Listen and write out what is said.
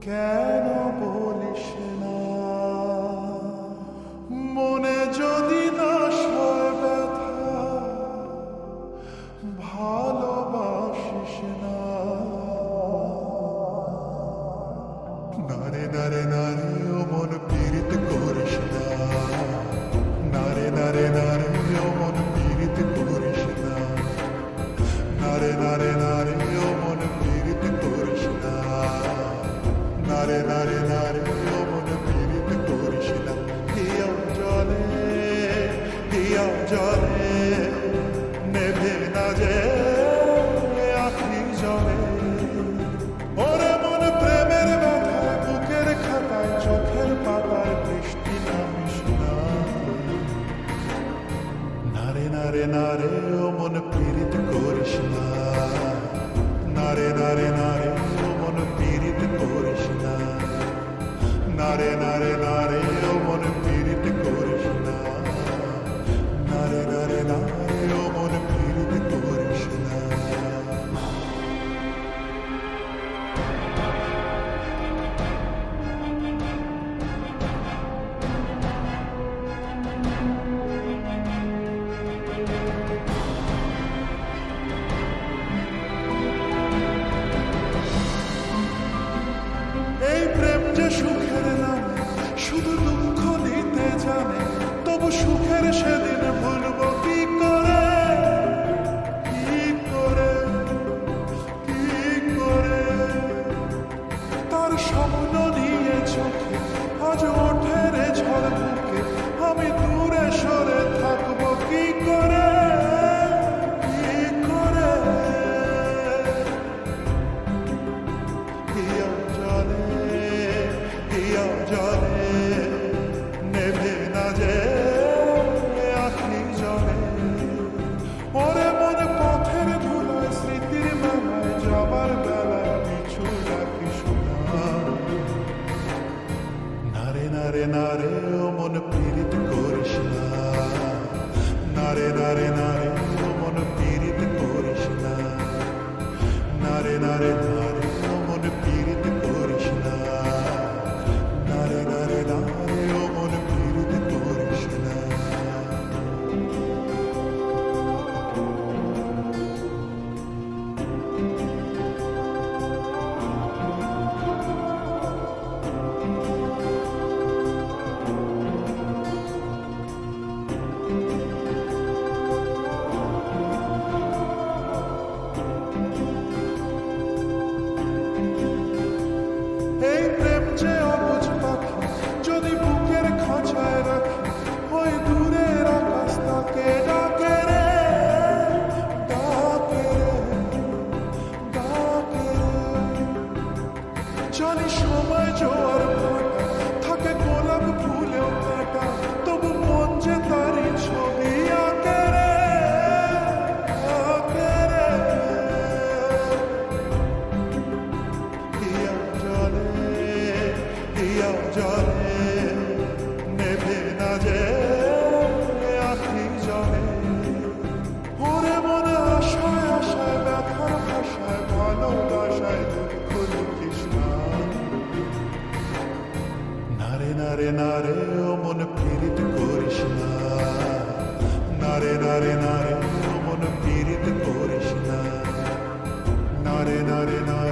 কেন বলিস না? মনে যদি না ভালোবাসিস না। নারে নারে নারে নারে নারে নারে ও মন পীড়িত করিস না নারে নারে নারে ও মন পীড়িত করিস না হিয়া জলে জলে নেভে না যে আখি জলে ওরে মন প্রেমের ব্যথায় বুকের খাতায় চোখের পাতায় বৃষ্টি না নারে নারে নারে ও মন পীড়িত নারে নারে নারে ও মন পীড়িত করিস না। নারে নারে নারে initially নারে নারে মন পীড়িত করিস না। নারে নারে নারে জলে নেভে না যে আখি জলে। ওরে মনে আশায় আশায় ব্যথার ভাষায় ভালোবাসায় দুঃখ লিখিস নারে নারে নারে ও মন পীড়িত করিস না। নারে নারে নারে ও মন পীড়িত করিস না। নারে নারে নারে